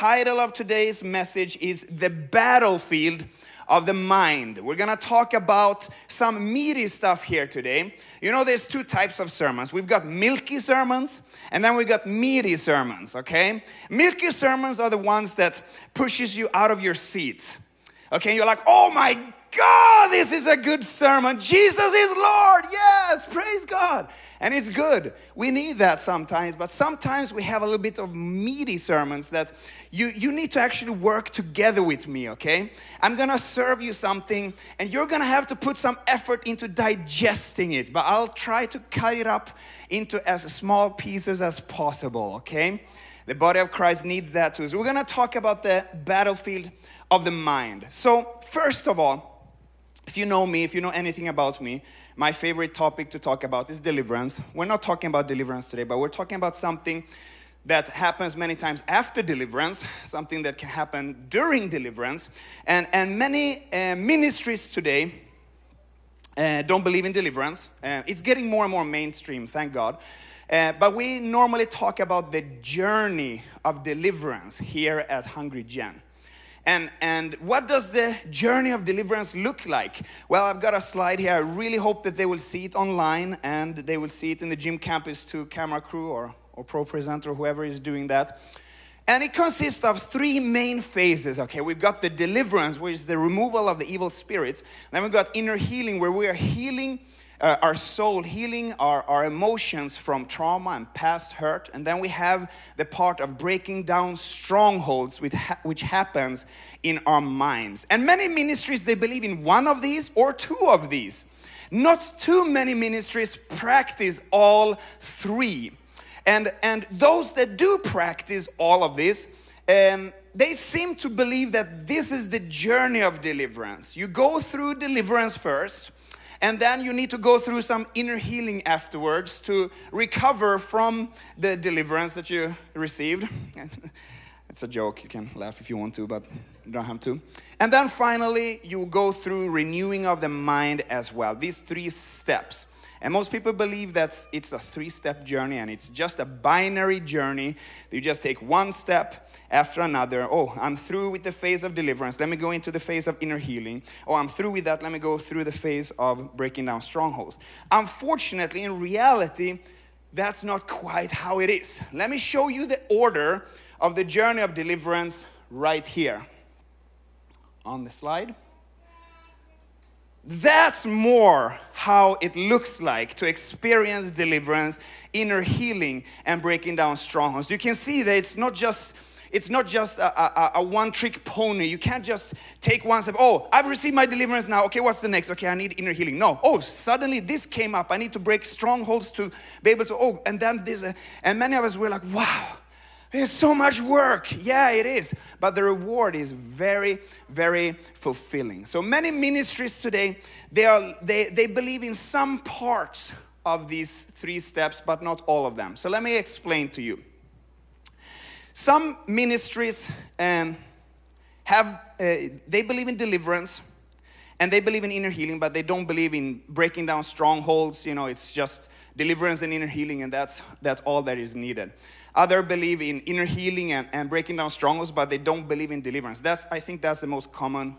title of today's message is The Battlefield of the Mind. We're gonna talk about some meaty stuff here today. You know, there's two types of sermons. We've got milky sermons and then we've got meaty sermons, okay? Milky sermons are the ones that pushes you out of your seat. Okay, you're like, oh my God, this is a good sermon. Jesus is Lord. Yes, praise God. And it's good. We need that sometimes, but sometimes we have a little bit of meaty sermons that you, you need to actually work together with me, okay? I'm gonna serve you something and you're gonna have to put some effort into digesting it, but I'll try to cut it up into as small pieces as possible, okay? The body of Christ needs that too. So we're gonna talk about the battlefield of the mind. So, first of all, if you know me, if you know anything about me, my favorite topic to talk about is deliverance. We're not talking about deliverance today, but we're talking about something that happens many times after deliverance, something that can happen during deliverance. And, and many uh, ministries today uh, don't believe in deliverance. Uh, it's getting more and more mainstream, thank God. Uh, but we normally talk about the journey of deliverance here at Hungry Gen. And, and what does the journey of deliverance look like? Well, I've got a slide here. I really hope that they will see it online and they will see it in the gym campus to camera crew or, or ProPresenter, whoever is doing that. And it consists of three main phases. Okay, we've got the deliverance, which is the removal of the evil spirits. Then we've got inner healing, where we are healing uh, our soul, healing our, our emotions from trauma and past hurt. And then we have the part of breaking down strongholds, which, ha which happens in our minds. And many ministries, they believe in one of these or two of these. Not too many ministries practice all three. And, and those that do practice all of this, um, they seem to believe that this is the journey of deliverance. You go through deliverance first, and then you need to go through some inner healing afterwards to recover from the deliverance that you received. it's a joke, you can laugh if you want to, but you don't have to. And then finally, you go through renewing of the mind as well. These three steps. And most people believe that it's a three step journey and it's just a binary journey. You just take one step after another. Oh, I'm through with the phase of deliverance. Let me go into the phase of inner healing. Oh, I'm through with that. Let me go through the phase of breaking down strongholds. Unfortunately, in reality, that's not quite how it is. Let me show you the order of the journey of deliverance right here on the slide. That's more how it looks like to experience deliverance, inner healing, and breaking down strongholds. You can see that it's not just it's not just a, a, a one-trick pony. You can't just take one step. Oh, I've received my deliverance now. Okay, what's the next? Okay, I need inner healing. No. Oh, suddenly this came up. I need to break strongholds to be able to. Oh, and then this. And many of us were like, wow, there's so much work. Yeah, it is. But the reward is very, very fulfilling. So many ministries today, they are they they believe in some parts of these three steps, but not all of them. So let me explain to you. Some ministries um, have, uh, they believe in deliverance and they believe in inner healing, but they don't believe in breaking down strongholds. You know, it's just deliverance and inner healing, and that's, that's all that is needed. Other believe in inner healing and, and breaking down strongholds, but they don't believe in deliverance. That's, I think that's the most common,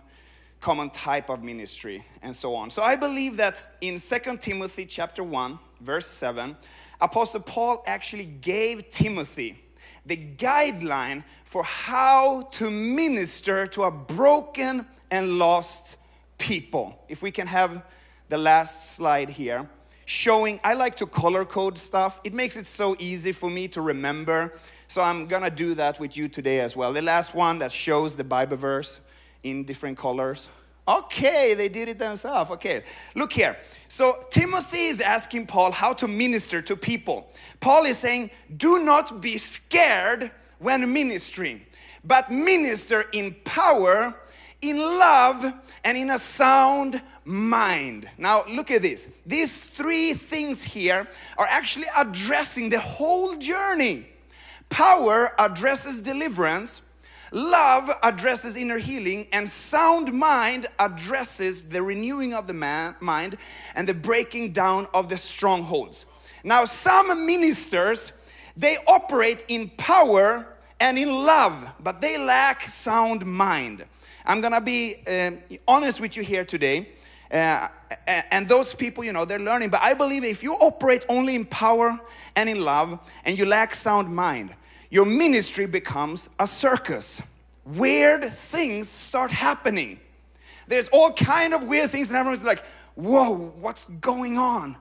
common type of ministry and so on. So I believe that in Second Timothy chapter 1, verse 7, Apostle Paul actually gave Timothy the guideline for how to minister to a broken and lost people. If we can have the last slide here showing I like to color code stuff. It makes it so easy for me to remember. So I'm gonna do that with you today as well. The last one that shows the Bible verse in different colors. Okay, they did it themselves. Okay, look here. So Timothy is asking Paul how to minister to people. Paul is saying, do not be scared when ministering, but minister in power, in love, and in a sound mind. Now, look at this. These three things here are actually addressing the whole journey. Power addresses deliverance, Love addresses inner healing, and sound mind addresses the renewing of the man, mind and the breaking down of the strongholds. Now, some ministers they operate in power and in love, but they lack sound mind. I'm gonna be uh, honest with you here today. Uh, and those people, you know, they're learning. But I believe if you operate only in power and in love and you lack sound mind, your ministry becomes a circus. Weird things start happening. There's all kind of weird things and everyone's like, whoa, what's going on?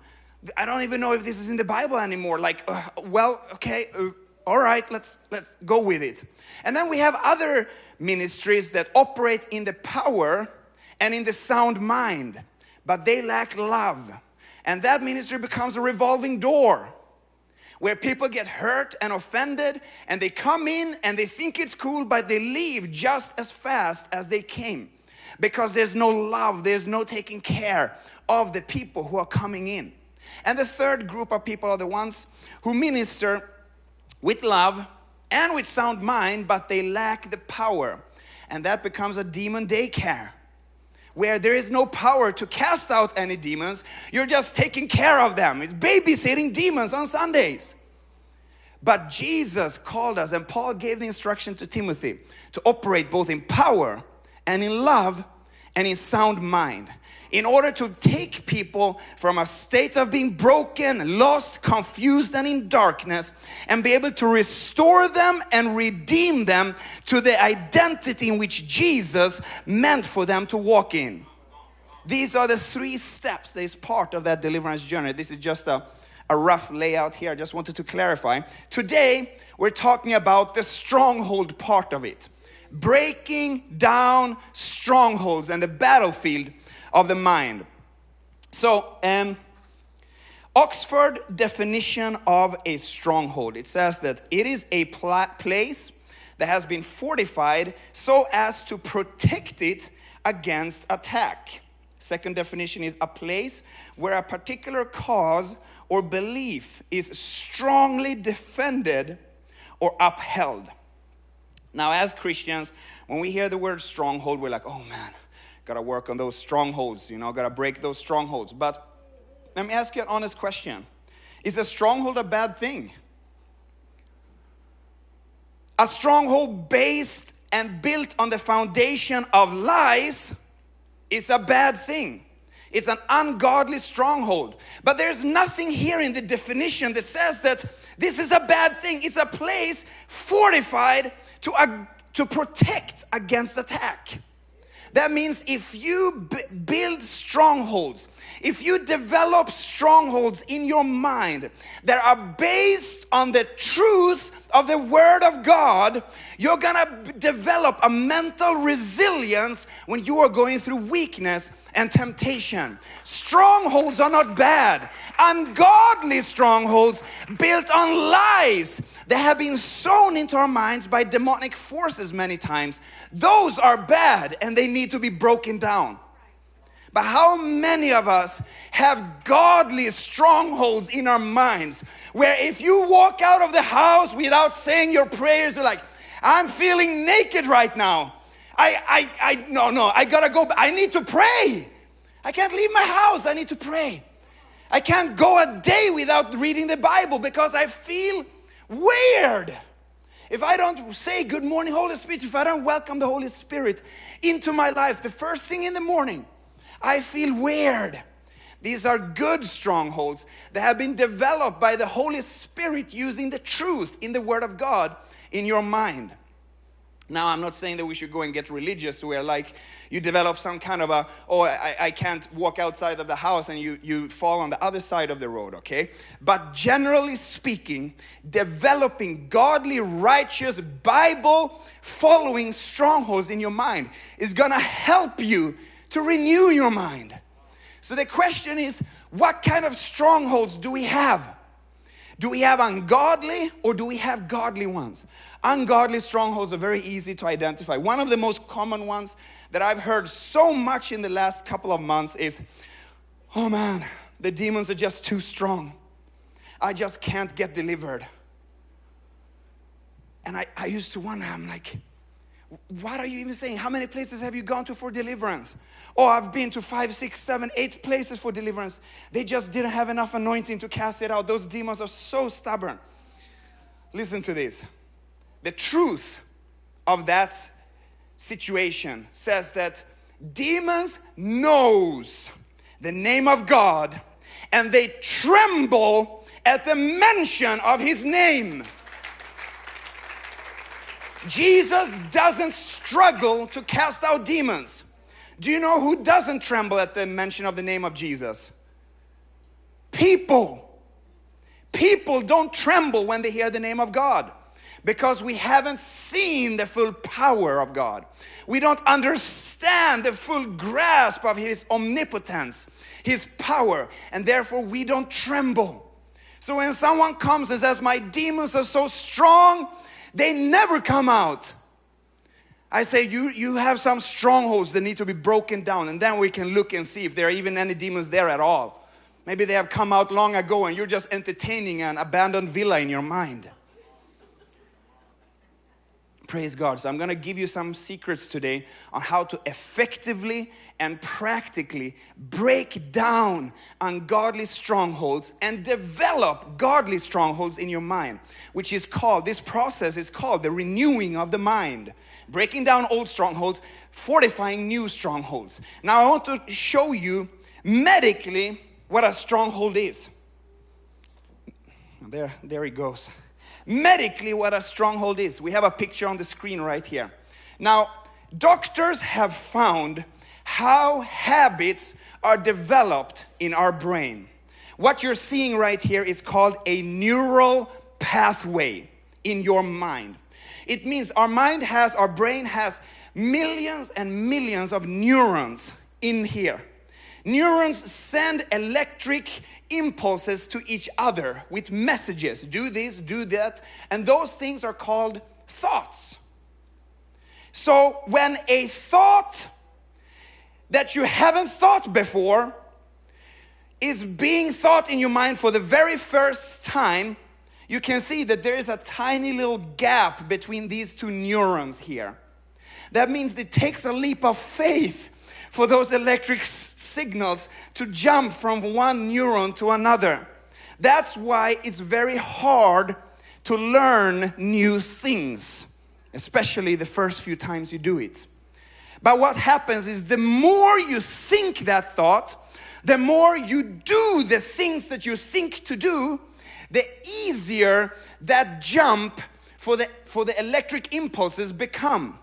I don't even know if this is in the Bible anymore. Like, uh, well, okay, uh, all right, let's let's go with it. And then we have other ministries that operate in the power and in the sound mind, but they lack love. And that ministry becomes a revolving door where people get hurt and offended and they come in and they think it's cool, but they leave just as fast as they came because there's no love, there's no taking care of the people who are coming in. And the third group of people are the ones who minister with love and with sound mind, but they lack the power. And that becomes a demon daycare where there is no power to cast out any demons. You're just taking care of them. It's babysitting demons on Sundays. But Jesus called us, and Paul gave the instruction to Timothy to operate both in power and in love and in sound mind in order to take people from a state of being broken, lost, confused, and in darkness, and be able to restore them and redeem them to the identity in which Jesus meant for them to walk in. These are the three steps that is part of that deliverance journey. This is just a, a rough layout here. I just wanted to clarify. Today, we're talking about the stronghold part of it. Breaking down strongholds and the battlefield of the mind. So, um, Oxford definition of a stronghold it says that it is a place that has been fortified so as to protect it against attack. Second definition is a place where a particular cause or belief is strongly defended or upheld. Now, as Christians, when we hear the word stronghold, we're like, oh man, Gotta work on those strongholds, you know, gotta break those strongholds. But let me ask you an honest question Is a stronghold a bad thing? A stronghold based and built on the foundation of lies is a bad thing. It's an ungodly stronghold. But there's nothing here in the definition that says that this is a bad thing. It's a place fortified to, uh, to protect against attack. That means if you build strongholds, if you develop strongholds in your mind that are based on the truth of the Word of God, you're gonna develop a mental resilience when you are going through weakness and temptation. Strongholds are not bad. Ungodly strongholds built on lies that have been sown into our minds by demonic forces many times, those are bad and they need to be broken down. But how many of us have godly strongholds in our minds where if you walk out of the house without saying your prayers, you're like, I'm feeling naked right now. I, I, I, no, no, I gotta go. I need to pray. I can't leave my house. I need to pray. I can't go a day without reading the Bible because I feel Weird. If I don't say good morning, Holy Spirit, if I don't welcome the Holy Spirit into my life the first thing in the morning, I feel weird. These are good strongholds that have been developed by the Holy Spirit using the truth in the Word of God in your mind. Now, I'm not saying that we should go and get religious We're like you develop some kind of a, oh, I, I can't walk outside of the house and you, you fall on the other side of the road, okay? But generally speaking, developing godly, righteous, Bible following strongholds in your mind is gonna help you to renew your mind. So the question is, what kind of strongholds do we have? Do we have ungodly or do we have godly ones? Ungodly strongholds are very easy to identify. One of the most common ones that I've heard so much in the last couple of months is oh man, the demons are just too strong. I just can't get delivered. And I, I used to wonder, I'm like, what are you even saying? How many places have you gone to for deliverance? Oh, I've been to five, six, seven, eight places for deliverance. They just didn't have enough anointing to cast it out. Those demons are so stubborn. Listen to this the truth of that situation says that demons knows the name of God and they tremble at the mention of his name. Jesus doesn't struggle to cast out demons. Do you know who doesn't tremble at the mention of the name of Jesus? People. People don't tremble when they hear the name of God because we haven't seen the full power of God. We don't understand the full grasp of His omnipotence, His power, and therefore we don't tremble. So when someone comes and says, My demons are so strong, they never come out. I say, you, you have some strongholds that need to be broken down, and then we can look and see if there are even any demons there at all. Maybe they have come out long ago and you're just entertaining an abandoned villa in your mind. Praise God. So I'm going to give you some secrets today on how to effectively and practically break down ungodly strongholds and develop godly strongholds in your mind, which is called, this process is called the renewing of the mind. Breaking down old strongholds, fortifying new strongholds. Now I want to show you medically what a stronghold is. There, there he goes medically what a stronghold is. We have a picture on the screen right here. Now, doctors have found how habits are developed in our brain. What you're seeing right here is called a neural pathway in your mind. It means our mind has, our brain has millions and millions of neurons in here. Neurons send electric impulses to each other with messages do this, do that, and those things are called thoughts. So when a thought that you haven't thought before is being thought in your mind for the very first time, you can see that there is a tiny little gap between these two neurons here. That means it takes a leap of faith for those electric signals to jump from one neuron to another. That's why it's very hard to learn new things, especially the first few times you do it. But what happens is the more you think that thought, the more you do the things that you think to do, the easier that jump for the, for the electric impulses become.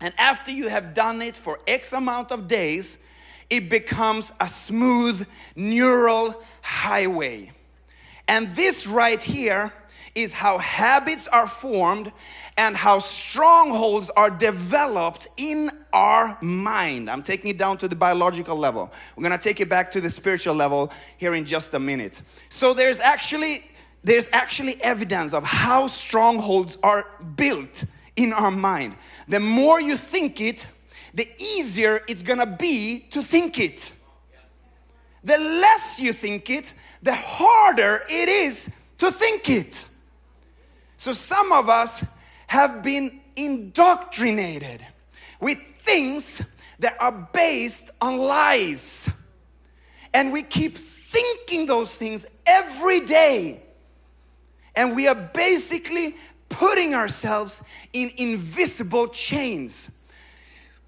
And after you have done it for X amount of days, it becomes a smooth neural highway. And this right here is how habits are formed and how strongholds are developed in our mind. I'm taking it down to the biological level. We're going to take it back to the spiritual level here in just a minute. So there's actually there's actually evidence of how strongholds are built in our mind. The more you think it, the easier it's gonna be to think it. The less you think it, the harder it is to think it. So some of us have been indoctrinated with things that are based on lies. And we keep thinking those things every day. And we are basically putting ourselves in invisible chains.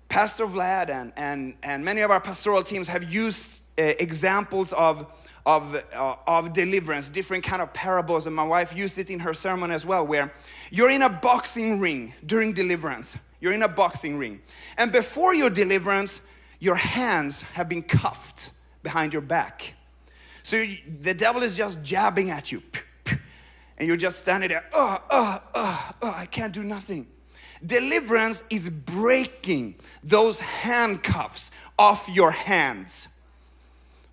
Pastor Vlad and, and, and many of our pastoral teams have used uh, examples of, of, uh, of deliverance, different kind of parables, and my wife used it in her sermon as well, where you're in a boxing ring during deliverance. You're in a boxing ring. And before your deliverance, your hands have been cuffed behind your back. So you, the devil is just jabbing at you and you're just standing there, oh, oh, oh, oh, I can't do nothing. Deliverance is breaking those handcuffs off your hands.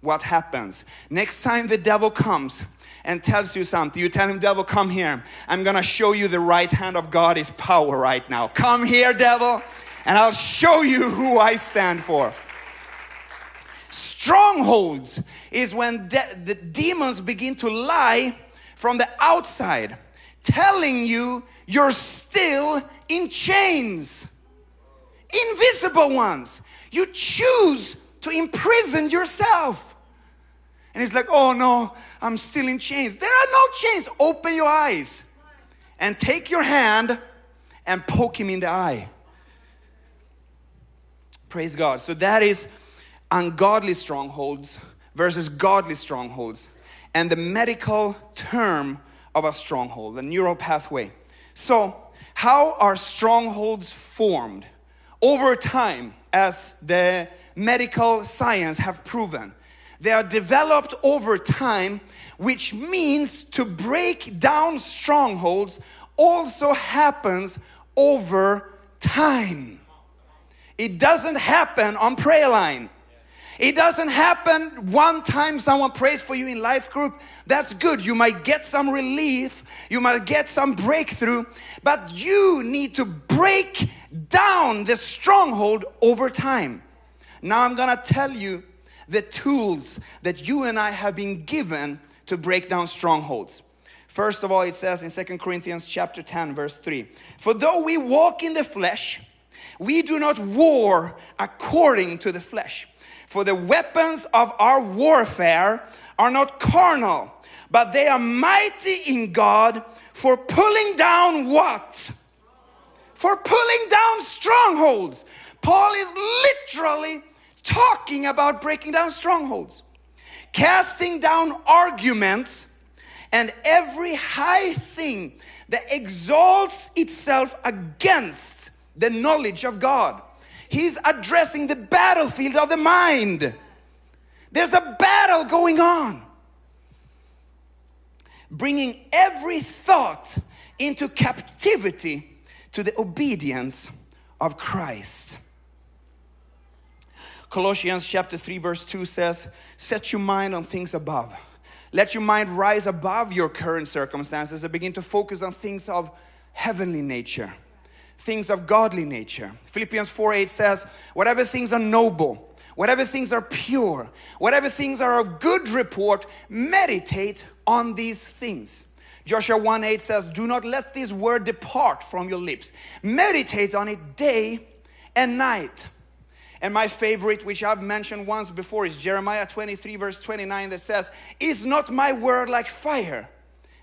What happens? Next time the devil comes and tells you something, you tell him, devil, come here. I'm gonna show you the right hand of God is power right now. Come here, devil, and I'll show you who I stand for. Strongholds is when de the demons begin to lie from the outside telling you you're still in chains. Invisible ones. You choose to imprison yourself. And it's like, oh no, I'm still in chains. There are no chains. Open your eyes. and take your hand and poke him in the eye. Praise God. So that is ungodly strongholds versus godly strongholds and the medical term of a stronghold, the neural pathway. So, how are strongholds formed? Over time, as the medical science have proven, they are developed over time, which means to break down strongholds also happens over time. It doesn't happen on prayer line. It doesn't happen one time someone prays for you in life group. That's good. You might get some relief. You might get some breakthrough. But you need to break down the stronghold over time. Now I'm going to tell you the tools that you and I have been given to break down strongholds. First of all, it says in Second Corinthians chapter 10 verse 3, "For though we walk in the flesh, we do not war according to the flesh." For the weapons of our warfare are not carnal, but they are mighty in God for pulling down what? For pulling down strongholds. Paul is literally talking about breaking down strongholds, casting down arguments and every high thing that exalts itself against the knowledge of God He's addressing the battlefield of the mind. There's a battle going on. Bringing every thought into captivity to the obedience of Christ. Colossians chapter 3 verse 2 says, set your mind on things above. Let your mind rise above your current circumstances and begin to focus on things of heavenly nature things of godly nature. Philippians 4 8 says, Whatever things are noble, whatever things are pure, whatever things are of good report, meditate on these things. Joshua 1 8 says, Do not let this word depart from your lips. Meditate on it day and night. And my favorite, which I've mentioned once before, is Jeremiah 23, verse 29, that says, Is not my word like fire?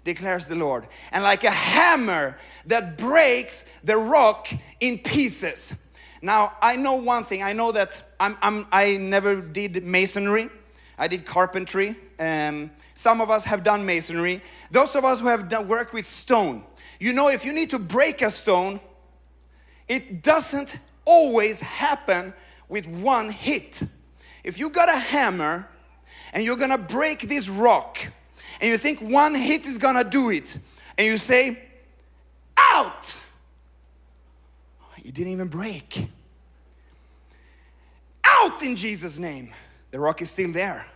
declares the Lord, and like a hammer that breaks the rock in pieces. Now, I know one thing. I know that I'm, I'm, i never did masonry. I did carpentry. Um, some of us have done masonry. Those of us who have done work with stone, you know, if you need to break a stone, it doesn't always happen with one hit. If you got a hammer and you're gonna break this rock, and you think one hit is gonna do it, and you say, out! You didn't even break. Out in Jesus' name. The rock is still there.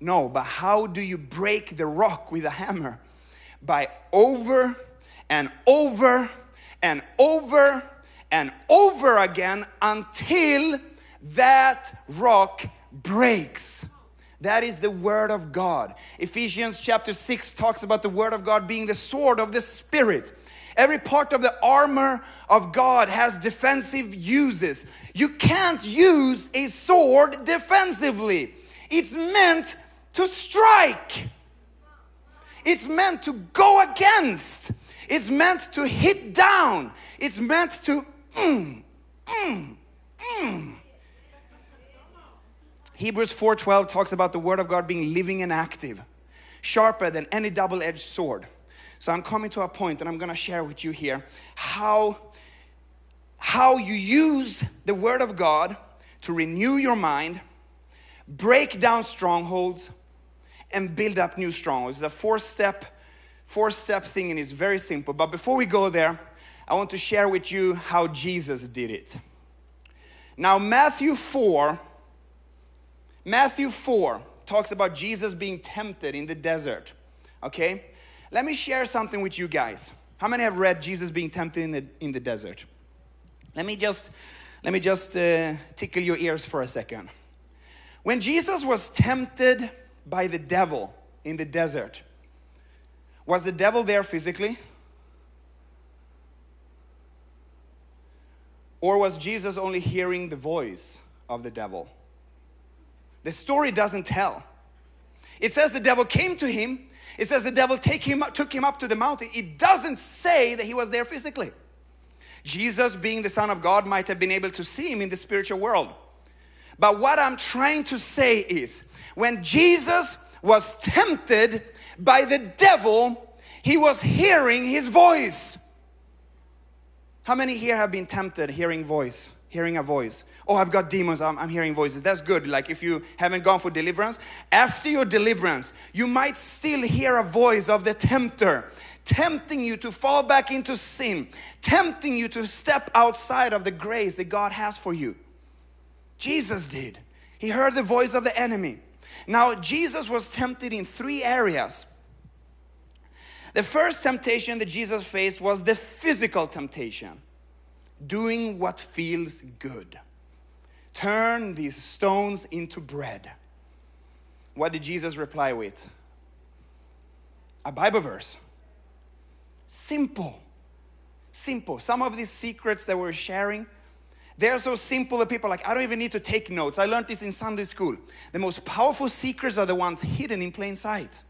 No, but how do you break the rock with a hammer? By over and over and over and over again until that rock breaks. That is the word of God. Ephesians chapter 6 talks about the word of God being the sword of the spirit. Every part of the armor of God has defensive uses. You can't use a sword defensively. It's meant to strike. It's meant to go against. It's meant to hit down. It's meant to mm, mm, mm. Hebrews 4:12 talks about the word of God being living and active, sharper than any double-edged sword. So I'm coming to a point and I'm going to share with you here how how you use the word of God to renew your mind, break down strongholds and build up new strongholds. It's a four-step four-step thing and it's very simple. But before we go there, I want to share with you how Jesus did it. Now Matthew 4 Matthew 4 talks about Jesus being tempted in the desert. Okay? Let me share something with you guys. How many have read Jesus being tempted in the, in the desert? Let me just, let me just uh, tickle your ears for a second. When Jesus was tempted by the devil in the desert, was the devil there physically? Or was Jesus only hearing the voice of the devil? The story doesn't tell. It says the devil came to him It says the devil take him, took him up to the mountain. It doesn't say that he was there physically. Jesus, being the Son of God, might have been able to see him in the spiritual world. But what I'm trying to say is when Jesus was tempted by the devil, he was hearing his voice. How many here have been tempted hearing voice, hearing a voice? Oh, I've got demons, I'm, I'm, hearing voices. That's good. Like if you haven't gone for deliverance, after your deliverance, you might still hear a voice of the tempter tempting you to fall back into sin, tempting you to step outside of the grace that God has for you. Jesus did. He heard the voice of the enemy. Now, Jesus was tempted in three areas. The first temptation that Jesus faced was the physical temptation, doing what feels good. Turn these stones into bread. What did Jesus reply with? A Bible verse. Simple. Simple. Some of these secrets that we're sharing, they're so simple that people are like, I don't even need to take notes. I learned this in Sunday school. The most powerful secrets are the ones hidden in plain sight.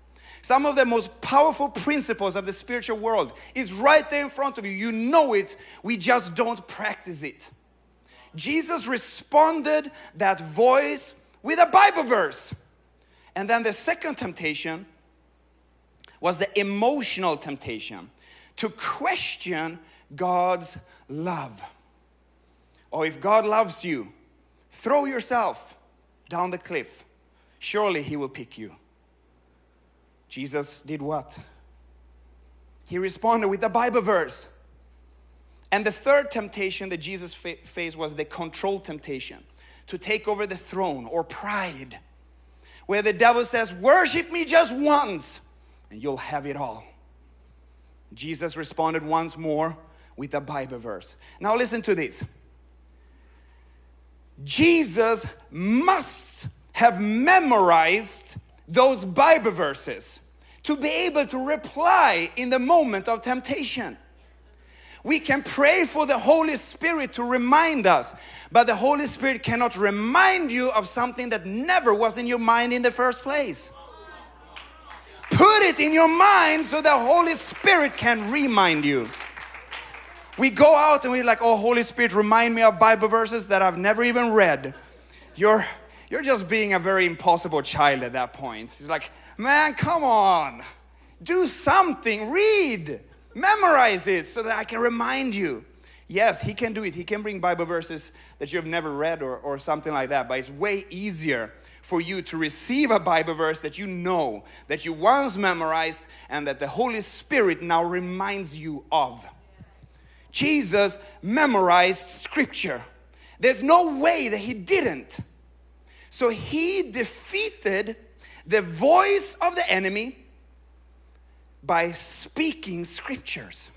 Some of the most powerful principles of the spiritual world is right there in front of you. You know it, we just don't practice it. Jesus responded that voice with a Bible verse. And then the second temptation was the emotional temptation to question God's love. Or if God loves you, throw yourself down the cliff. Surely He will pick you. Jesus did what? He responded with a Bible verse. And the third temptation that Jesus fa- faced was the control temptation to take over the throne or pride, where the devil says, Worship me just once and you'll have it all. Jesus responded once more with a Bible verse. Now, listen to this Jesus must have memorized those Bible verses to be able to reply in the moment of temptation. We can pray for the Holy Spirit to remind us, but the Holy Spirit cannot remind you of something that never was in your mind in the first place. Put it in your mind so the Holy Spirit can remind you. We go out and we're like, oh, Holy Spirit, remind me of Bible verses that I've never even read. You're, you're just being a very impossible child at that point. He's like, man, come on. Do something, read, memorize it so that I can remind you. Yes, he can do it. He can bring Bible verses that you have never read or, or something like that, but it's way easier for you to receive a Bible verse that you know, that you once memorized, and that the Holy Spirit now reminds you of. Jesus memorized scripture. There's no way that he didn't. So he defeated the voice of the enemy by speaking scriptures.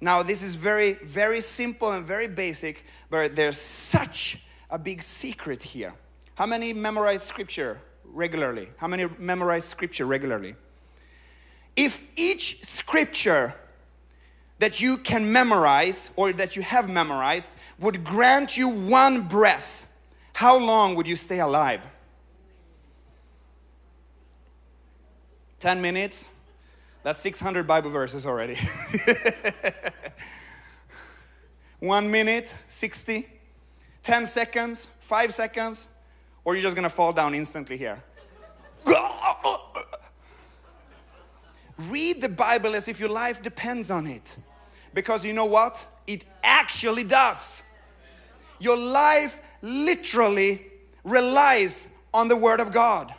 Now, this is very, very simple and very basic, but there's such a big secret here. How many memorize scripture regularly? How many memorize scripture regularly? If each scripture that you can memorize or that you have memorized would grant you one breath, how long would you stay alive? 10 minutes? That's 600 Bible verses already. One minute, 60. 10 seconds, 5 seconds, or you're just gonna fall down instantly here. Read the Bible as if your life depends on it. Because you know what? It actually does. Your life literally relies on the Word of God.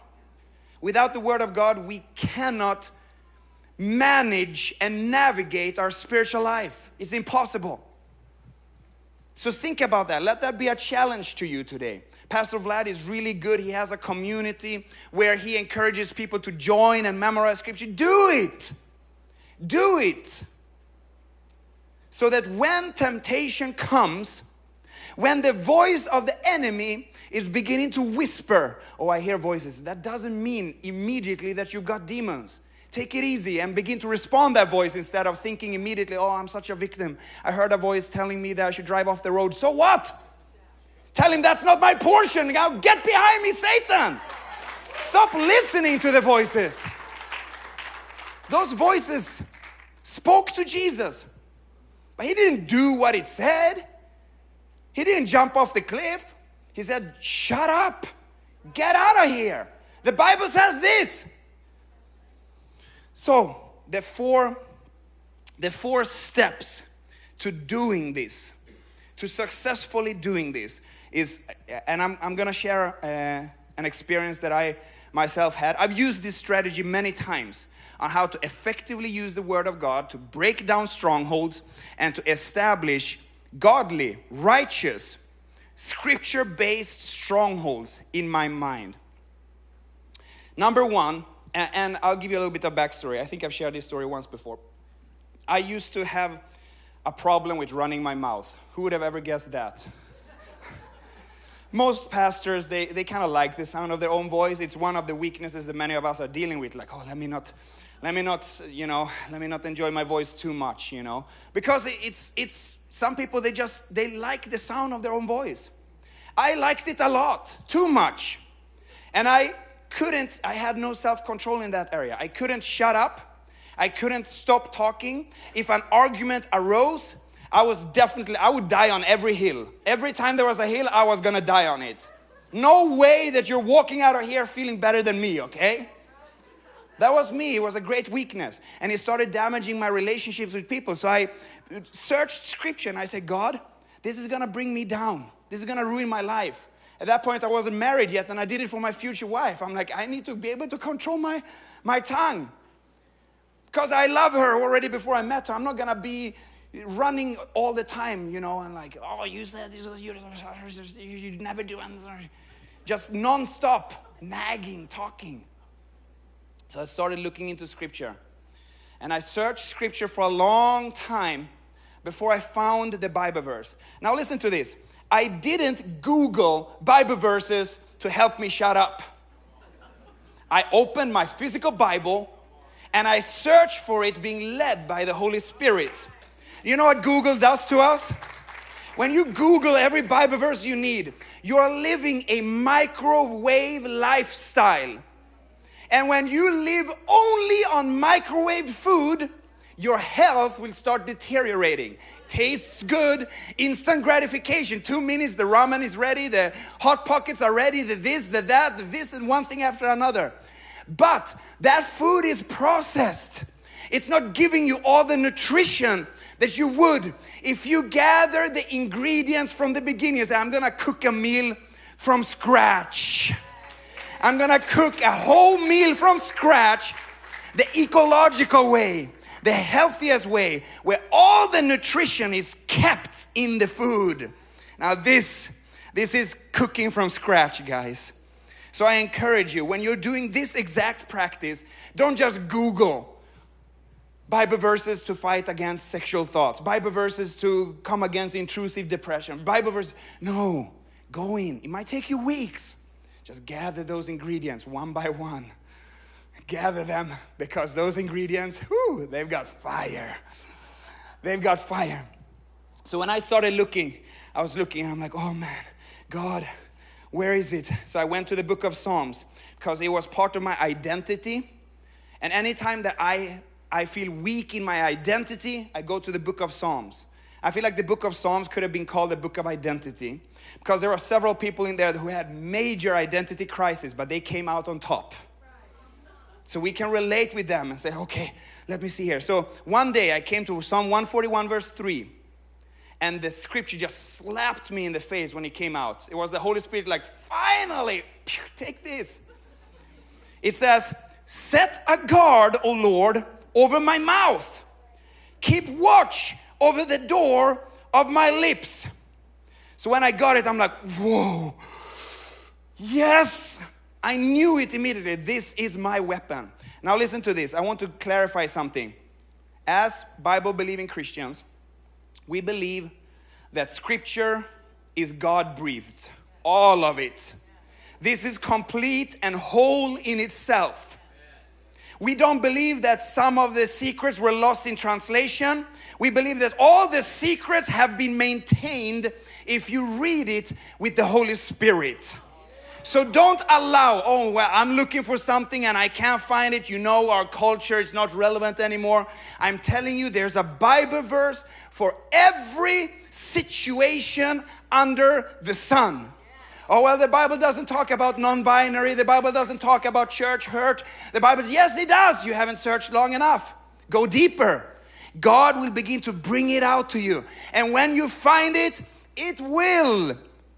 Without the Word of God, we cannot manage and navigate our spiritual life. It's impossible. So think about that. Let that be a challenge to you today. Pastor Vlad is really good. He has a community where he encourages people to join and memorize scripture. Do it. Do it. So that when temptation comes, when the voice of the enemy is beginning to whisper, Oh, I hear voices, that doesn't mean immediately that you've got demons. Take it easy and begin to respond that voice instead of thinking immediately, Oh, I'm such a victim. I heard a voice telling me that I should drive off the road. So what? Tell him that's not my portion. Now get behind me, Satan. Stop listening to the voices. Those voices spoke to Jesus, he didn't do what it said. He didn't jump off the cliff. He said, Shut up, get out of here. The Bible says this. So, the four, the four steps to doing this, to successfully doing this, is, and I'm, I'm gonna share uh, an experience that I myself had. I've used this strategy many times on how to effectively use the Word of God to break down strongholds and to establish godly, righteous, scripture based strongholds in my mind. Number one, and I'll give you a little bit of backstory. I think I've shared this story once before. I used to have a problem with running my mouth. Who would have ever guessed that? Most pastors, they, they kind of like the sound of their own voice. It's one of the weaknesses that many of us are dealing with. Like, oh, let me not, let me not, you know, let me not enjoy my voice too much, you know. Because it's, it's, some people, they just, they like the sound of their own voice. I liked it a lot, too much. And I couldn't, I had no self control in that area. I couldn't shut up. I couldn't stop talking. If an argument arose, I was definitely, I would die on every hill. Every time there was a hill, I was gonna die on it. No way that you're walking out of here feeling better than me, okay? That was me. It was a great weakness. And it started damaging my relationships with people. So I searched scripture and I said, God, this is gonna bring me down. This is gonna ruin my life. At that point, I wasn't married yet, and I did it for my future wife. I'm like, I need to be able to control my, my tongue. Because I love her already before I met her. I'm not gonna be running all the time, you know, and like, oh, you said this, you, you never do anything. Just non-stop nagging, talking. So I started looking into scripture. And I searched scripture for a long time before I found the Bible verse. Now listen to this. I didn't Google Bible verses to help me shut up. I opened my physical Bible and I searched for it being led by the Holy Spirit. You know what Google does to us? When you Google every Bible verse you need, you're living a microwave lifestyle. And when you live only on microwaved food, your health will start deteriorating tastes good, instant gratification. Two minutes, the ramen is ready, the hot pockets are ready, the this, the that, the this, and one thing after another. But that food is processed. It's not giving you all the nutrition that you would if you gather the ingredients from the beginning. Say, I'm gonna cook a meal from scratch. I'm gonna cook a whole meal from scratch the ecological way the healthiest way where all the nutrition is kept in the food. Now this this is cooking from scratch, guys. So I encourage you when you're doing this exact practice, don't just Google Bible verses to fight against sexual thoughts, Bible verses to come against intrusive depression, Bible verses. No, go in. It might take you weeks. Just gather those ingredients one by one gather them because those ingredients, whew, they've got fire. They've got fire. So when I started looking, I was looking and I'm like, oh man, God, where is it? So I went to the book of Psalms because it was part of my identity. And anytime that I, I feel weak in my identity, I go to the book of Psalms. I feel like the book of Psalms could have been called the book of identity because there are several people in there who had major identity crisis, but they came out on top. So we can relate with them and say, okay, let me see here. So one day I came to Psalm 141, verse 3, and the scripture just slapped me in the face when it came out. It was the Holy Spirit, like, finally, take this. It says, Set a guard, O Lord, over my mouth, keep watch over the door of my lips. So when I got it, I'm like, whoa, yes, I knew it immediately. This is my weapon. Now, listen to this. I want to clarify something. As Bible believing Christians, we believe that scripture is God breathed, all of it. This is complete and whole in itself. We don't believe that some of the secrets were lost in translation. We believe that all the secrets have been maintained if you read it with the Holy Spirit. So don't allow, oh, well, I'm looking for something and I can't find it. You know, our culture is not relevant anymore. I'm telling you, there's a Bible verse for every situation under the sun. Oh, well, the Bible doesn't talk about non binary. The Bible doesn't talk about church hurt. The Bible, yes, it does. You haven't searched long enough. Go deeper. God will begin to bring it out to you. And when you find it, it will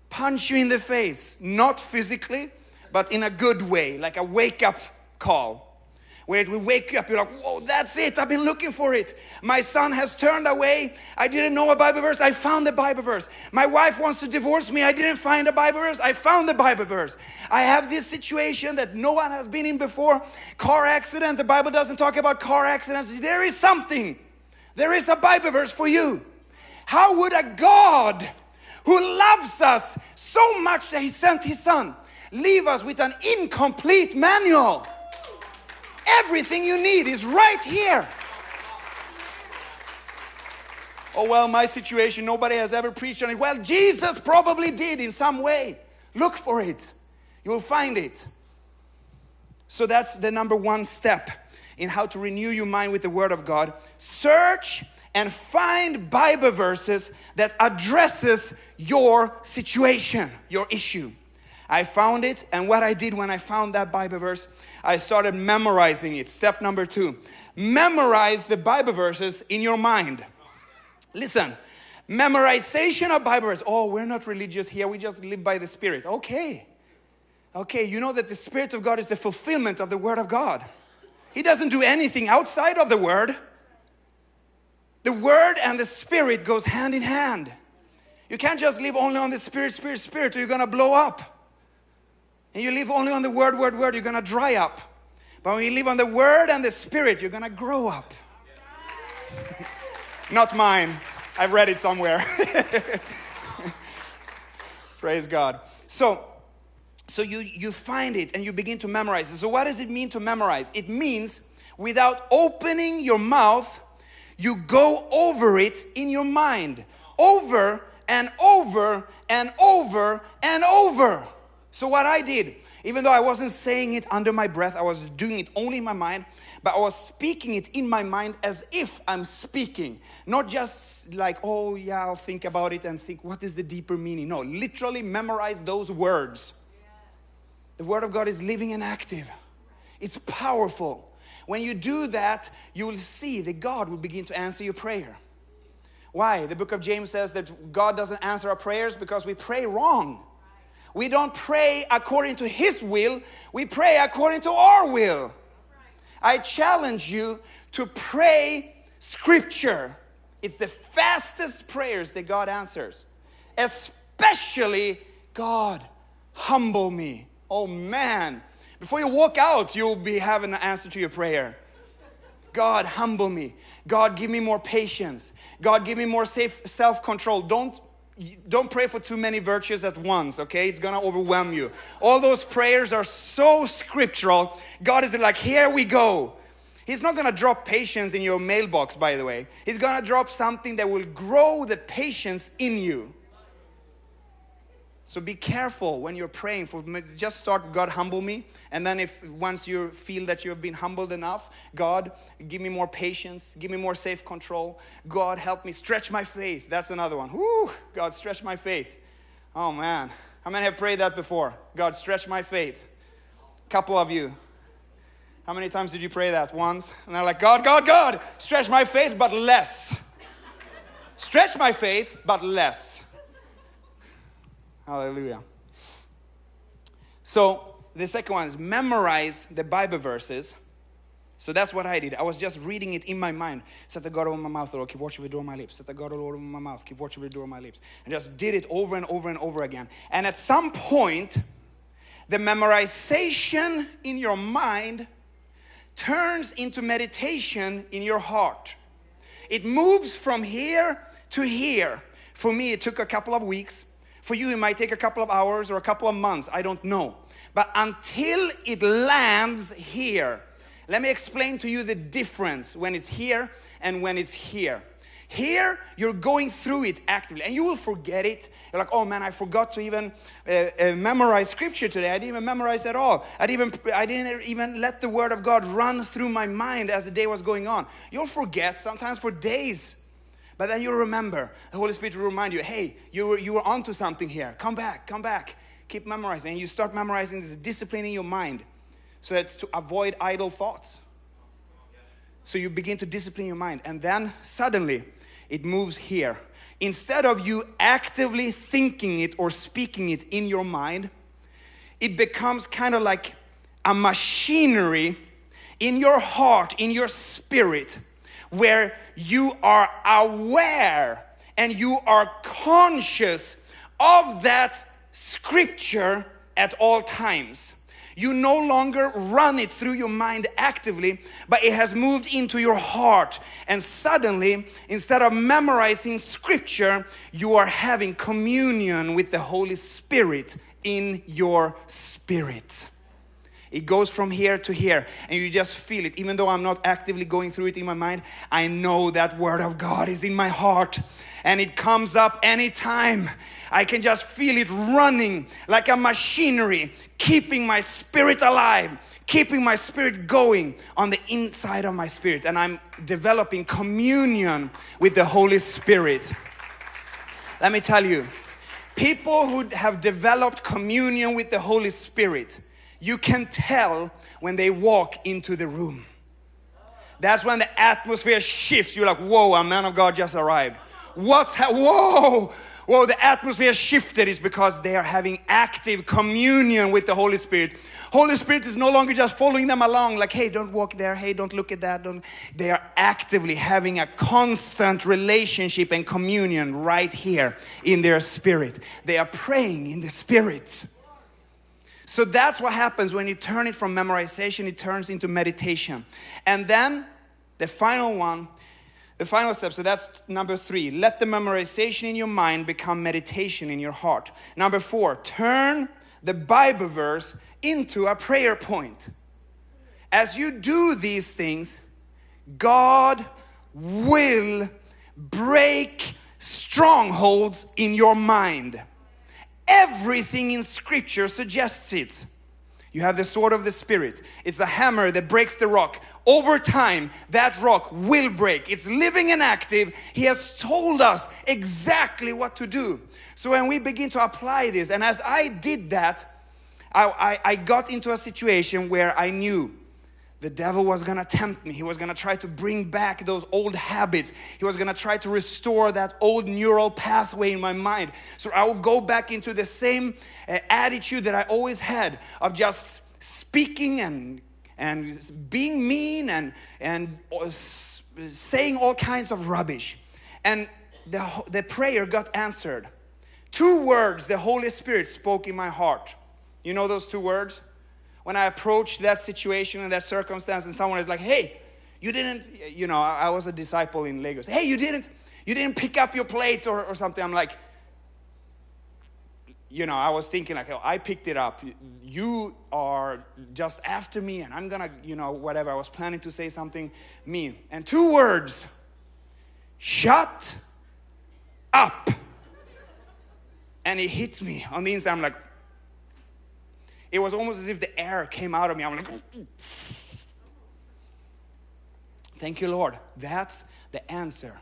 punch you in the face, not physically, but in a good way, like a wake up call. Where it will wake you up, you're like, whoa, that's it, I've been looking for it. My son has turned away, I didn't know a Bible verse, I found the Bible verse. My wife wants to divorce me, I didn't find a Bible verse, I found the Bible verse. I have this situation that no one has been in before car accident, the Bible doesn't talk about car accidents. There is something, there is a Bible verse for you. How would a God who loves us so much that he sent his son leave us with an incomplete manual? Everything you need is right here. Oh, well, my situation, nobody has ever preached on it. Well, Jesus probably did in some way. Look for it, you will find it. So, that's the number one step in how to renew your mind with the Word of God. Search and find Bible verses that addresses your situation, your issue. I found it, and what I did when I found that Bible verse, I started memorizing it. Step number two memorize the Bible verses in your mind. Listen, memorization of Bible verses. Oh, we're not religious here, we just live by the Spirit. Okay. Okay, you know that the Spirit of God is the fulfillment of the Word of God. He doesn't do anything outside of the Word. The Word and the Spirit goes hand in hand. You can't just live only on the Spirit, Spirit, Spirit, or you're gonna blow up and you live only on the word, word, word, you're gonna dry up. But when you live on the word and the spirit, you're gonna grow up. Not mine. I've read it somewhere. Praise God. So, so you, you find it and you begin to memorize it. So, what does it mean to memorize? It means without opening your mouth, you go over it in your mind. Over and over and over and over. So, what I did, even though I wasn't saying it under my breath, I was doing it only in my mind, but I was speaking it in my mind as if I'm speaking. Not just like, oh, yeah, I'll think about it and think, what is the deeper meaning? No, literally memorize those words. The Word of God is living and active, it's powerful. When you do that, you will see that God will begin to answer your prayer. Why? The book of James says that God doesn't answer our prayers because we pray wrong. We don't pray according to His will, we pray according to our will. I challenge you to pray Scripture. It's the fastest prayers that God answers, especially God, humble me. Oh man, before you walk out, you'll be having an answer to your prayer. God, humble me. God, give me more patience. God, give me more self-control. Don't don't pray for too many virtues at once, okay? It's gonna overwhelm you. All those prayers are so scriptural. God is like, here we go. He's not gonna drop patience in your mailbox, by the way. He's gonna drop something that will grow the patience in you. So be careful when you're praying for just start God humble me. And then if once you feel that you've been humbled enough God give me more patience. Give me more safe control. God help me stretch my faith. That's another one. Whoo, God stretch my faith. Oh man. How many have prayed that before? God stretch my faith. Couple of you. How many times did you pray that? Once? And they're like God God God stretch my faith but less. Stretch my faith but less Hallelujah. So the second one is memorize the Bible verses. So that's what I did. I was just reading it in my mind. Set the God over my mouth, Lord, keep watching the door of my lips. Set the God oh, over my mouth, keep watching the door of my lips. And just did it over and over and over again. And at some point, the memorization in your mind turns into meditation in your heart. It moves from here to here. For me, it took a couple of weeks. For you, it might take a couple of hours or a couple of months, I don't know. But until it lands here, let me explain to you the difference when it's here and when it's here. Here, you're going through it actively, and you will forget it. You're like, oh man, I forgot to even uh, uh, memorize scripture today. I didn't even memorize at all. I didn't, even, I didn't even let the word of God run through my mind as the day was going on. You'll forget sometimes for days. But then you'll remember. The Holy Spirit will remind you, hey, you were, you were onto something here. Come back, come back. Keep memorizing. And you start memorizing this discipline in your mind. So that's to avoid idle thoughts. So you begin to discipline your mind. And then suddenly, it moves here. Instead of you actively thinking it or speaking it in your mind, it becomes kind of like a machinery in your heart, in your spirit, where you are aware and you are conscious of that scripture at all times. You no longer run it through your mind actively, but it has moved into your heart. And suddenly, instead of memorizing scripture, you are having communion with the Holy Spirit in your spirit. It goes from here to here, and you just feel it. Even though I'm not actively going through it in my mind, I know that Word of God is in my heart, and it comes up anytime. I can just feel it running like a machinery, keeping my spirit alive, keeping my spirit going on the inside of my spirit. And I'm developing communion with the Holy Spirit. Let me tell you, people who have developed communion with the Holy Spirit, you can tell when they walk into the room. That's when the atmosphere shifts. You're like, whoa, a man of God just arrived. What's, ha- whoa, well, the atmosphere shifted is because they are having active communion with the Holy Spirit. Holy Spirit is no longer just following them along, like, hey, don't walk there, hey, don't look at that. Don't. They are actively having a constant relationship and communion right here in their spirit. They are praying in the spirit. So that's what happens when you turn it from memorization, it turns into meditation. And then the final one the final step, so that's number three. Let the memorization in your mind become meditation in your heart. Number four, turn the Bible verse into a prayer point. As you do these things, God will break strongholds in your mind. Everything in Scripture suggests it. You have the sword of the Spirit, it's a hammer that breaks the rock over time, that rock will break. It's living and active. He has told us exactly what to do. So when we begin to apply this, and as I did that, I, I, I got into a situation where I knew the devil was gonna tempt me. He was gonna try to bring back those old habits. He was gonna try to restore that old neural pathway in my mind. So I would go back into the same uh, attitude that I always had of just speaking and and being mean and, and saying all kinds of rubbish. And the, the prayer got answered. Two words the Holy Spirit spoke in my heart. You know those two words? When I approached that situation and that circumstance, and someone is like, hey, you didn't, you know, I was a disciple in Lagos. Hey, you didn't, you didn't pick up your plate or, or something. I'm like, you know, I was thinking like, oh, I picked it up. You are just after me, and I'm gonna, you know, whatever. I was planning to say something mean. And two words shut up. And it hit me on the inside. I'm like, it was almost as if the air came out of me. I'm like, thank you, Lord. That's the answer.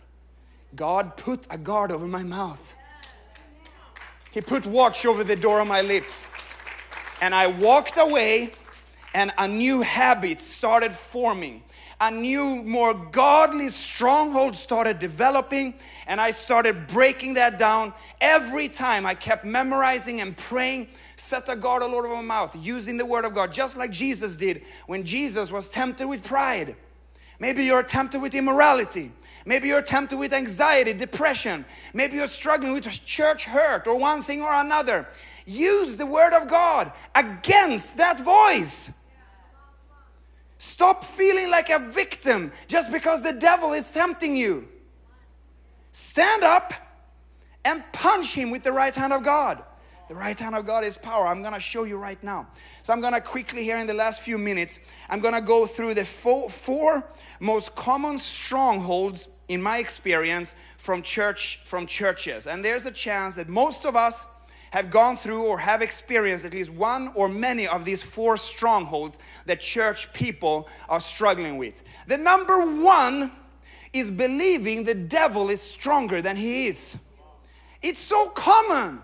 God put a guard over my mouth. He put watch over the door of my lips. And I walked away, and a new habit started forming. A new, more godly stronghold started developing, and I started breaking that down. Every time I kept memorizing and praying, set a guard all over my mouth, using the word of God, just like Jesus did when Jesus was tempted with pride. Maybe you're tempted with immorality. Maybe you're tempted with anxiety, depression. Maybe you're struggling with church hurt or one thing or another. Use the word of God against that voice. Stop feeling like a victim just because the devil is tempting you. Stand up and punch him with the right hand of God. The right hand of God is power. I'm going to show you right now. So I'm going to quickly here in the last few minutes, I'm going to go through the four, four most common strongholds in my experience, from church from churches. And there's a chance that most of us have gone through or have experienced at least one or many of these four strongholds that church people are struggling with. The number one is believing the devil is stronger than he is. It's so common.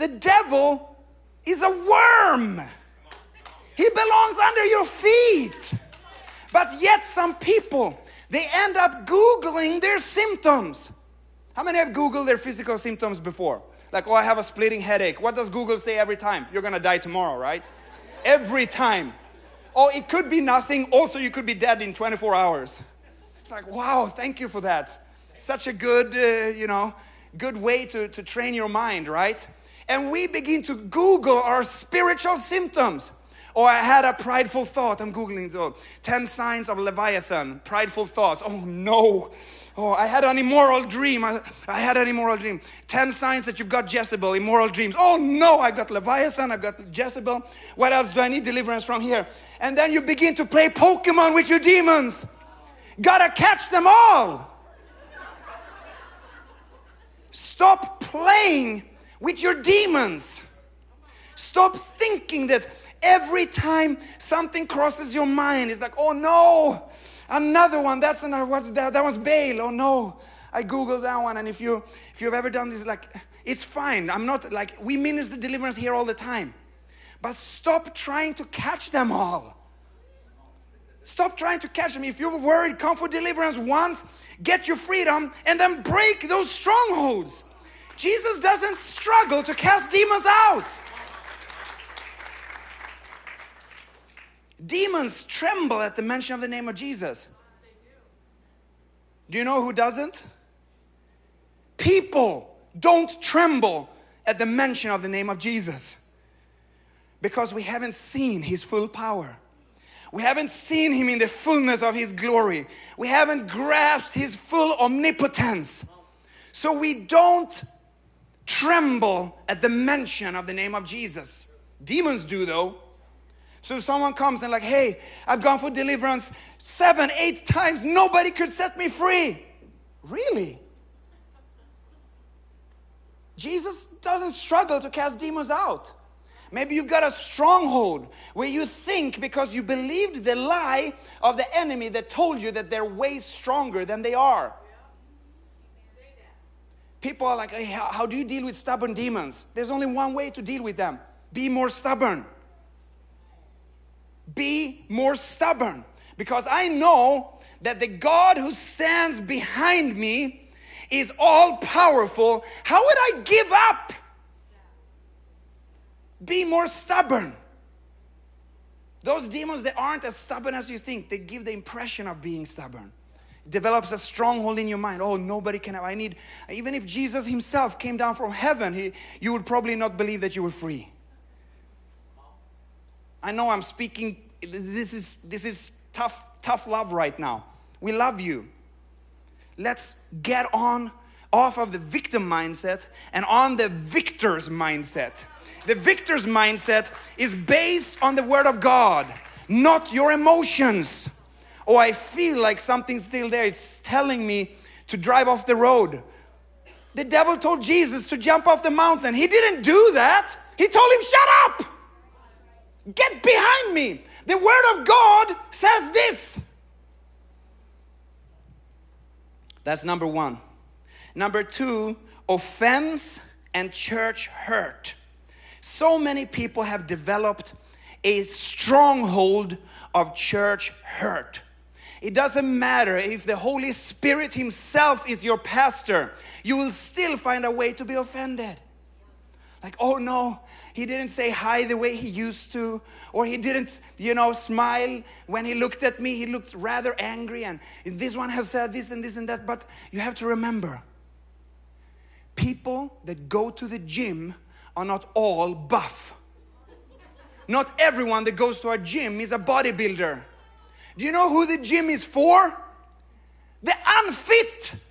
The devil is a worm. He belongs under your feet. But yet some people, they end up Googling their symptoms. How many have Googled their physical symptoms before? Like, oh, I have a splitting headache. What does Google say every time? You're gonna die tomorrow, right? Every time. Oh, it could be nothing. Also, you could be dead in 24 hours. It's like, wow, thank you for that. Such a good, uh, you know, good way to, to train your mind, right? And we begin to Google our spiritual symptoms. Or oh, I had a prideful thought. I'm Googling so 10 signs of Leviathan, prideful thoughts. Oh no. Oh, I had an immoral dream. I, I, had an immoral dream. 10 signs that you've got Jezebel, immoral dreams. Oh no, I've got Leviathan, I've got Jezebel. What else do I need deliverance from here? And then you begin to play Pokemon with your demons. Gotta catch them all. Stop playing with your demons. Stop thinking that every time something crosses your mind, it's like, oh no, another one. That's another. What's that? That was Baal. Oh no, I googled that one. And if you if you've ever done this, like, it's fine. I'm not like we minister deliverance here all the time, but stop trying to catch them all. Stop trying to catch them. If you're worried, come for deliverance once, get your freedom, and then break those strongholds. Jesus doesn't struggle to cast demons out. Demons tremble at the mention of the name of Jesus. Do you know who doesn't? People don't tremble at the mention of the name of Jesus because we haven't seen his full power. We haven't seen him in the fullness of his glory. We haven't grasped his full omnipotence. So we don't tremble at the mention of the name of Jesus. Demons do though. So someone comes and like, hey, I've gone for deliverance seven, eight times, nobody could set me free. Really? Jesus doesn't struggle to cast demons out. Maybe you've got a stronghold where you think because you believed the lie of the enemy that told you that they're way stronger than they are. People are like, hey, how, how do you deal with stubborn demons? There's only one way to deal with them be more stubborn. Be more stubborn. Because I know that the God who stands behind me is all powerful. How would I give up? Be more stubborn. Those demons, they aren't as stubborn as you think. They give the impression of being stubborn develops a stronghold in your mind. Oh, nobody can have. I need, even if Jesus himself came down from heaven, he, you would probably not believe that you were free. I know I'm speaking, this is, this is tough, tough love right now. We love you. Let's get on off of the victim mindset and on the victor's mindset. The victor's mindset is based on the word of God, not your emotions oh, I feel like something's still there. It's telling me to drive off the road. The devil told Jesus to jump off the mountain. He didn't do that. He told him, shut up. Get behind me. The word of God says this. That's number one. Number two, offense and church hurt. So many people have developed a stronghold of church hurt. It doesn't matter if the Holy Spirit Himself is your pastor, you will still find a way to be offended. Like, oh no, he didn't say hi the way he used to, or he didn't, you know, smile when he looked at me. He looked rather angry, and this one has said this and this and that. But you have to remember people that go to the gym are not all buff. Not everyone that goes to a gym is a bodybuilder. Do you know who the gym is for? The unfit.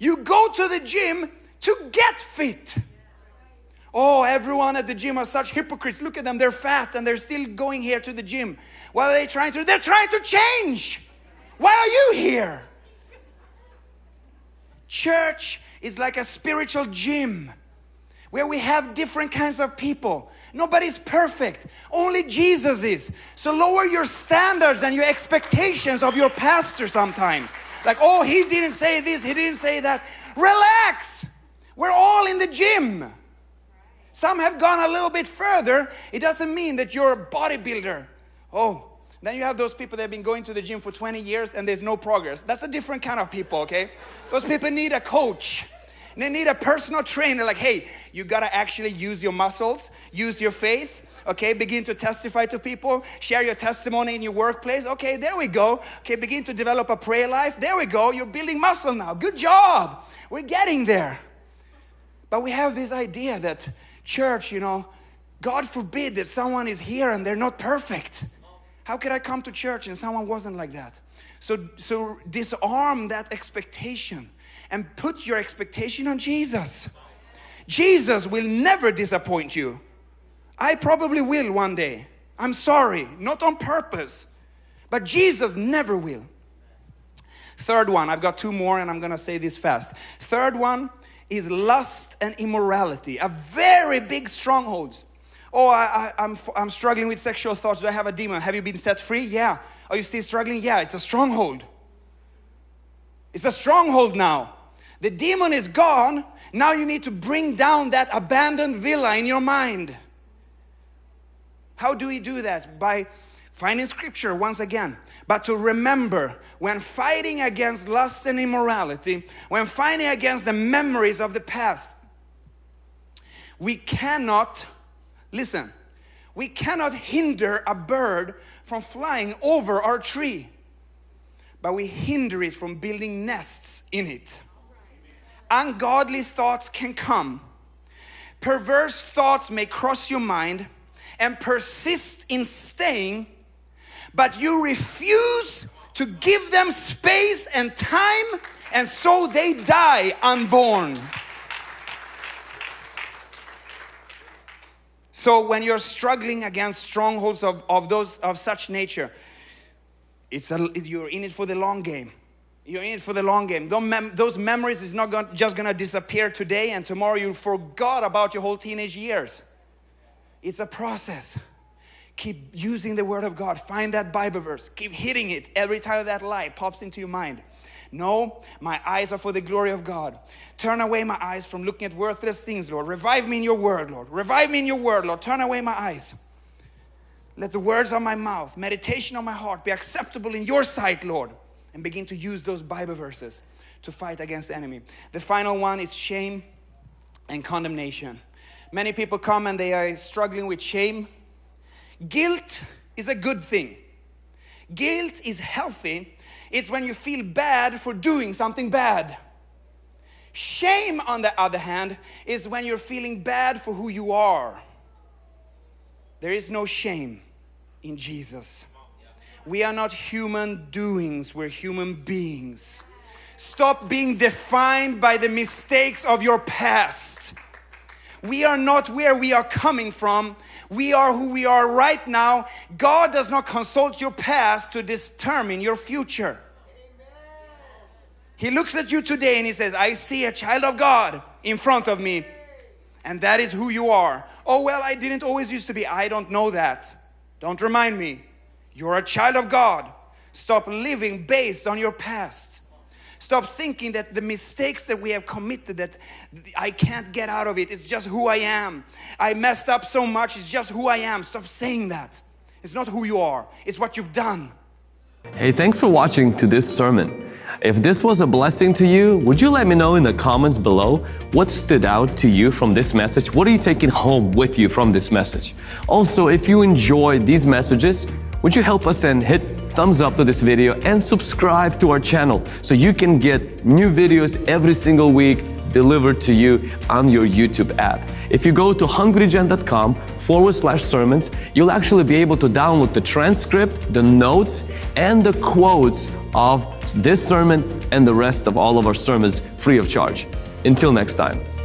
You go to the gym to get fit. Oh, everyone at the gym are such hypocrites. Look at them, they're fat and they're still going here to the gym. What are they trying to? They're trying to change. Why are you here? Church is like a spiritual gym where we have different kinds of people. Nobody's perfect, only Jesus is. So lower your standards and your expectations of your pastor sometimes. Like, oh, he didn't say this, he didn't say that. Relax. We're all in the gym. Some have gone a little bit further. It doesn't mean that you're a bodybuilder. Oh, then you have those people that have been going to the gym for 20 years and there's no progress. That's a different kind of people, okay? Those people need a coach. They need a personal trainer like, hey, you gotta actually use your muscles, use your faith, okay? Begin to testify to people share your testimony in your workplace. Okay there we go. Okay begin to develop a prayer life. There we go. You're building muscle now. Good job. We're getting there. But we have this idea that church you know god forbid that someone is here and they're not perfect. How could i come to church and someone wasn't like that? So so disarm that expectation and put your expectation on Jesus. Jesus will never disappoint you. I probably will one day. I'm sorry, not on purpose, but Jesus never will. Third one, I've got two more and I'm gonna say this fast. Third one is lust and immorality, a very big strongholds. Oh, I, I, I'm, I'm struggling with sexual thoughts. Do I have a demon? Have you been set free? Yeah. Are you still struggling? Yeah, it's a stronghold. It's a stronghold now. The demon is gone. Now you need to bring down that abandoned villa in your mind. How do we do that? By finding scripture once again. But to remember when fighting against lust and immorality, when fighting against the memories of the past, we cannot, listen, we cannot hinder a bird from flying over our tree, but we hinder it from building nests in it ungodly thoughts can come. Perverse thoughts may cross your mind and persist in staying, but you refuse to give them space and time, and so they die unborn. So when you're struggling against strongholds of, of those of such nature, it's a, you're in it for the long game. You're in it for the long game. Those memories is not just gonna disappear today and tomorrow you forgot about your whole teenage years. It's a process. Keep using the word of God. Find that Bible verse. Keep hitting it every time that light pops into your mind. No, my eyes are for the glory of God. Turn away my eyes from looking at worthless things, Lord. Revive me in your word, Lord. Revive me in your word, Lord. Turn away my eyes. Let the words of my mouth, meditation of my heart be acceptable in your sight, Lord and begin to use those Bible verses to fight against the enemy. The final one is shame and condemnation. Many people come and they are struggling with shame. Guilt is a good thing. Guilt is healthy. It's when you feel bad for doing something bad. Shame, on the other hand, is when you're feeling bad for who you are. There is no shame in Jesus. We are not human doings, we're human beings. Stop being defined by the mistakes of your past. We are not where we are coming from. We are who we are right now. God does not consult your past to determine your future. He looks at you today and he says, I see a child of God in front of me, and that is who you are. Oh, well, I didn't always used to be. I don't know that. Don't remind me. You're a child of God. Stop living based on your past. Stop thinking that the mistakes that we have committed that I can't get out of it. It's just who I am. I messed up so much. It's just who I am. Stop saying that. It's not who you are. It's what you've done. Hey, thanks for watching to this sermon. If this was a blessing to you, would you let me know in the comments below what stood out to you from this message? What are you taking home with you from this message? Also, if you enjoy these messages, would you help us and hit thumbs up to this video and subscribe to our channel so you can get new videos every single week delivered to you on your YouTube app. If you go to hungrygen.com forward slash sermons, you'll actually be able to download the transcript, the notes, and the quotes of this sermon and the rest of all of our sermons free of charge. Until next time.